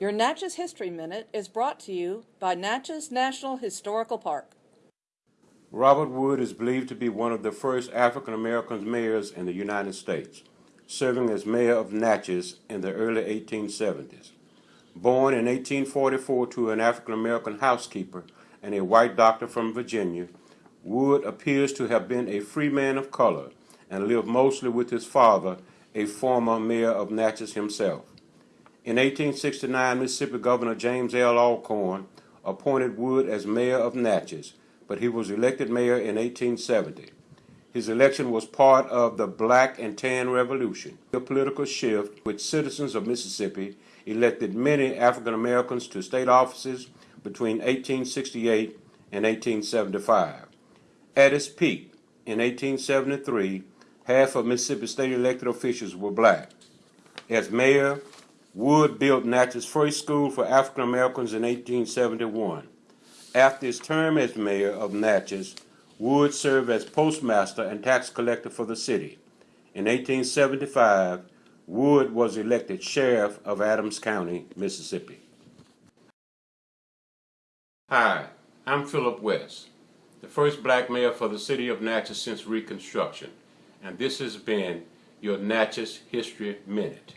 Your Natchez History Minute is brought to you by Natchez National Historical Park. Robert Wood is believed to be one of the first African American mayors in the United States, serving as mayor of Natchez in the early 1870s. Born in 1844 to an African American housekeeper and a white doctor from Virginia, Wood appears to have been a free man of color and lived mostly with his father, a former mayor of Natchez himself. In 1869, Mississippi Governor James L. Alcorn appointed Wood as mayor of Natchez, but he was elected mayor in 1870. His election was part of the Black and Tan Revolution, a political shift which citizens of Mississippi elected many African Americans to state offices between 1868 and 1875. At its peak, in 1873, half of Mississippi state elected officials were black. As mayor, Wood built Natchez' first school for African Americans in 1871. After his term as mayor of Natchez, Wood served as postmaster and tax collector for the city. In 1875, Wood was elected sheriff of Adams County, Mississippi. Hi, I'm Philip West, the first black mayor for the city of Natchez since Reconstruction, and this has been your Natchez History Minute.